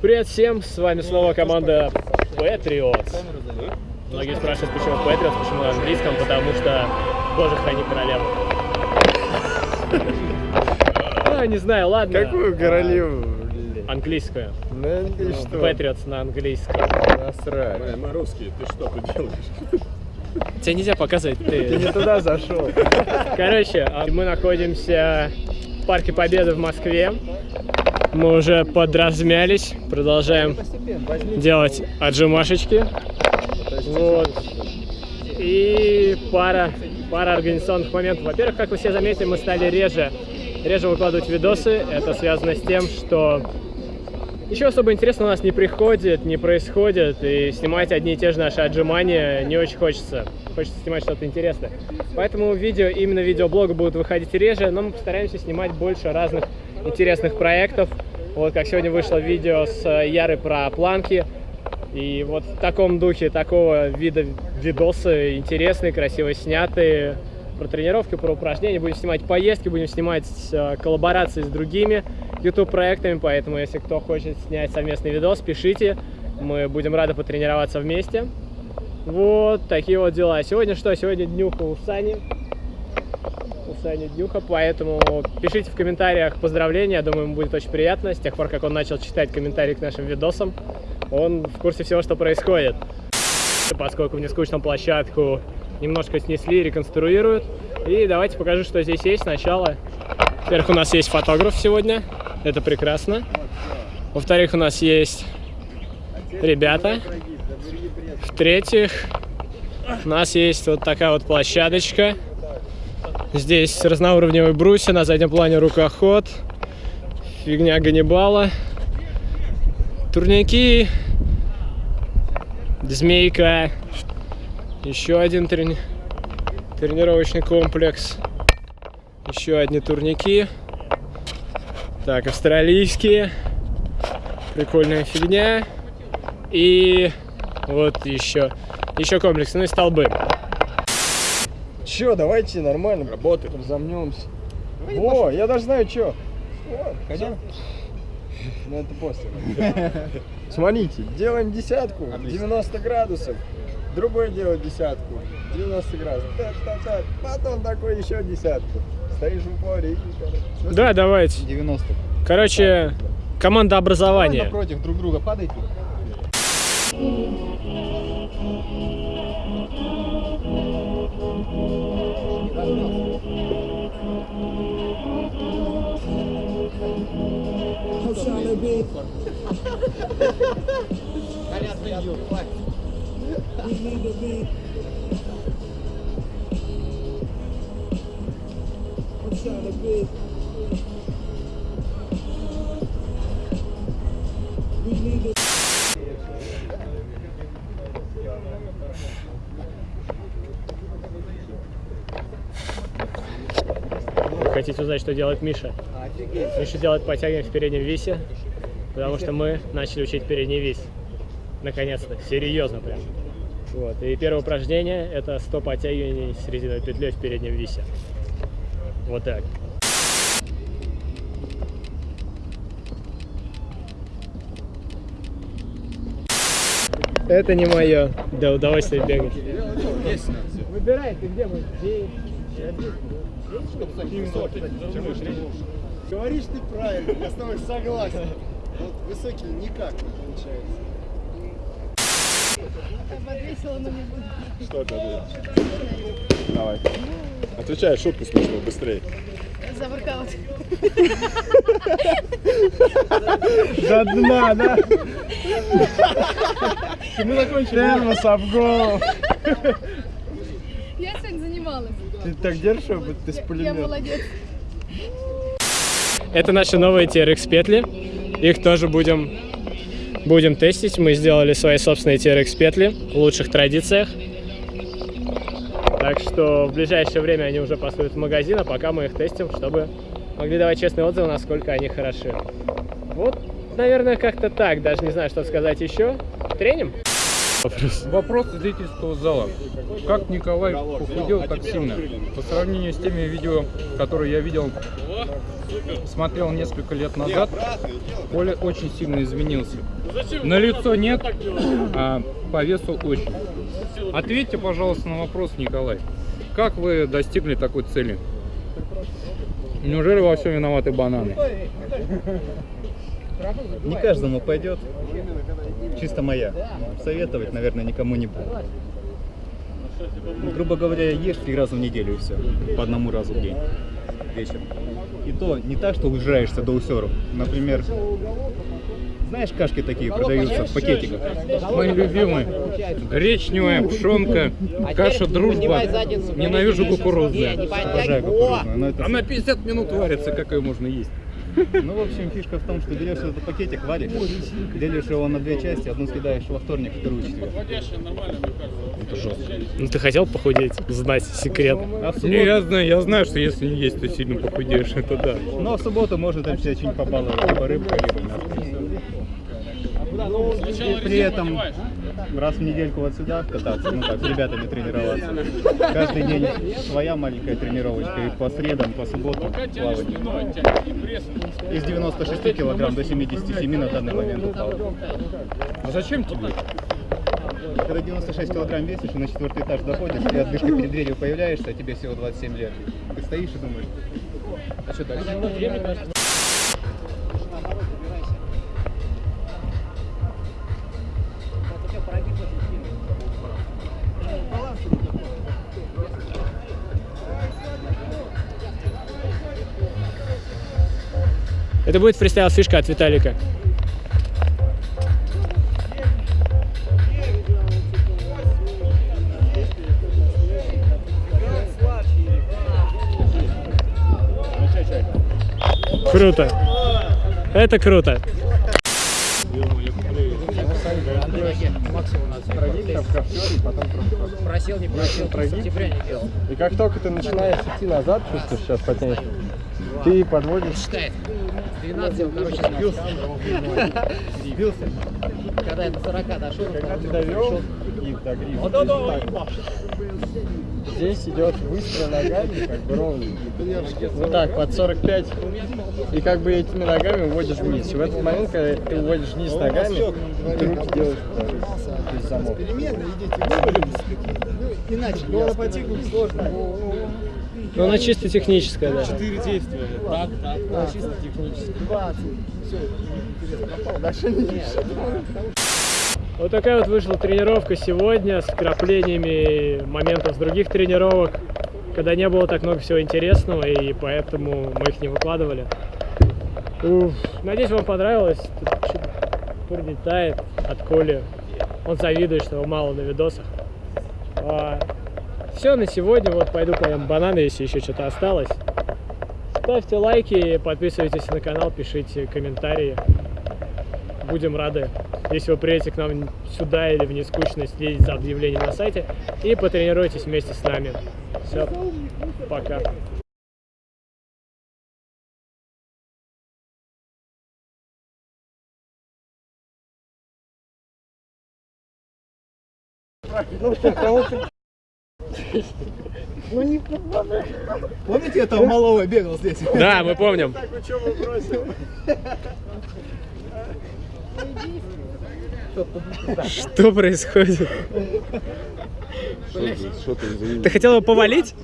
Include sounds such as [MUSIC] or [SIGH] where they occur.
Привет всем, с вами снова команда Patriots. Многие спрашивают, почему Patriots, почему на английском, потому что, боже, храни королеву. Ну, не знаю, ладно. Какую королеву? Английскую. Ну, и что? Patriots на английском. Насрать. Мы русские, ты что тут делаешь? Тебе нельзя показывать, Ты ты... не туда зашел. Короче, а мы находимся в Парке Победы в Москве. Мы уже подразмялись, продолжаем делать отжимашечки. Вот. И пара, пара организационных моментов. Во-первых, как вы все заметили, мы стали реже, реже выкладывать видосы. Это связано с тем, что ничего особо интересного у нас не приходит, не происходит. И снимать одни и те же наши отжимания не очень хочется. Хочется снимать что-то интересное. Поэтому видео, именно видеоблога будут выходить реже, но мы постараемся снимать больше разных интересных проектов. Вот как сегодня вышло видео с э, Ярой про планки. И вот в таком духе, такого вида видосы интересные, красиво снятые, про тренировки, про упражнения. Будем снимать поездки, будем снимать э, коллаборации с другими YouTube-проектами, поэтому если кто хочет снять совместный видос, пишите. Мы будем рады потренироваться вместе. Вот такие вот дела. Сегодня что? Сегодня днюха у Сани. У Сани днюха, поэтому пишите в комментариях поздравления, я думаю, ему будет очень приятно. С тех пор, как он начал читать комментарии к нашим видосам, он в курсе всего, что происходит. Поскольку в нескучную площадку немножко снесли, реконструируют. И давайте покажу, что здесь есть сначала. Во-первых, у нас есть фотограф сегодня, это прекрасно. Во-вторых, у нас есть ребята. В-третьих, у нас есть вот такая вот площадочка. Здесь разноуровневые брусья, на заднем плане рукоход, фигня Ганнибала, турники, змейка, еще один трени- тренировочный комплекс, еще одни турники, так, австралийские, прикольная фигня, и вот еще, еще комплекс, ну и столбы. Че, давайте нормально. Работает. Разомнемся. О, я даже знаю, что. Хотя? Ну это после. Смотрите, делаем десятку, 90 градусов. Другой делает десятку, 90 градусов. Так, так, так. Потом такой еще десятку. Стоишь в упоре и. Да, давайте. 90. Короче, команда образования. напротив друг друга падайте. [LAUGHS] Хотите узнать, что делает Миша? Миша делает подтягивания в переднем висе, потому что мы начали учить передний вис. Наконец-то, серьезно прям. Вот. И первое упражнение это 100 подтягиваний с резиновой петлей в переднем висе. Вот так. Это не мое. Да удовольствие бегать. Выбирай, ты где мы? Говоришь ты правильно, я с тобой согласен. Вот высокий никак не получается. Что это будет? Давай. Отвечай шутку смешную, быстрее. За воркаут. До дна, да? Мы закончили. Термос об голову. Я сегодня занималась. Ты так держишь, будто ты с Я пулемета. молодец. Это наши новые TRX петли. Их тоже будем, будем тестить. Мы сделали свои собственные TRX петли в лучших традициях. Так что в ближайшее время они уже поступят в магазин, а пока мы их тестим, чтобы могли давать честные отзывы, насколько они хороши. Вот, наверное, как-то так. Даже не знаю, что сказать еще. Треним? Вопрос. Вопрос зрительского зала. Как Николай похудел так сильно? По сравнению с теми видео, которые я видел, смотрел несколько лет назад, Коля очень сильно изменился. На лицо нет, а по весу очень. Ответьте, пожалуйста, на вопрос, Николай. Как вы достигли такой цели? Неужели во всем виноваты бананы? Не каждому пойдет. Чисто моя. Советовать, наверное, никому не буду. Ну, грубо говоря, ешь три раза в неделю и все. По одному разу в день. Вечером. И то не так, что ужираешься до усеров. Например, знаешь, кашки такие продаются в пакетиках? Мои любимые. Гречневая пшенка, каша дружба. Ненавижу кукурузную. Обожаю кукурузную, Она 50 минут варится, как ее можно есть? [LAUGHS] Ну, в общем, фишка в том, что берешь этот пакетик, варишь, делишь его на две части, одну съедаешь во вторник, вторую в четверг. Ну ты хотел похудеть? Знать секрет. А Не, я знаю, я знаю, что если не есть, то сильно похудеешь, это да. ну, а в субботу можно там себя что-нибудь побаловать, либо рыбкой, либо мясом. И при этом раз в недельку вот сюда кататься, ну так, с ребятами тренироваться. Каждый день своя маленькая тренировочка, и по средам, по субботам плавание. Из 96 килограмм до 77 на данный момент упал. А зачем тебе? Когда 96 килограмм весишь и на четвертый этаж доходишь, и отдышка перед дверью появляешься, а тебе всего 27 лет. Ты стоишь и думаешь, а что дальше? Это будет фристайл фишка от Виталика. Круто. Это круто. Просил, не просил, не делал. И как только ты начинаешь идти назад, чувствуешь, сейчас потянешь, ты подводишь считает. 12, короче, сбился. Сбился. Когда я до 40 дошел, Когда ты довел и до грифа, здесь идет выстрел ногами, как бы ровно. Вот так, под 45. И как бы этими ногами уводишь вниз. И в этот момент, когда ты уводишь вниз ногами, ты руки делаешь вот то есть замок. иначе. Но потикнуть сложно. Ну, она чисто техническая, да. Четыре действия. Так, так. Чисто технически. 20. Все, интересно, попал. Дальше Вот такая вот вышла тренировка сегодня с вкраплениями моментов с других тренировок, когда не было так много всего интересного, и поэтому мы их не выкладывали. Уф, надеюсь, вам понравилось. Тут прилетает от Коли. Он завидует, что его мало на видосах. Все на сегодня. Вот пойду поем бананы, если еще что-то осталось. Ставьте лайки, подписывайтесь на канал, пишите комментарии. Будем рады, если вы приедете к нам сюда или в нескучность, следите за объявлением на сайте и потренируйтесь вместе с нами. Все, пока. Помните, я там малого бегал здесь? Да, мы помним. Что происходит? Что ты, извини. Ты хотел его повалить?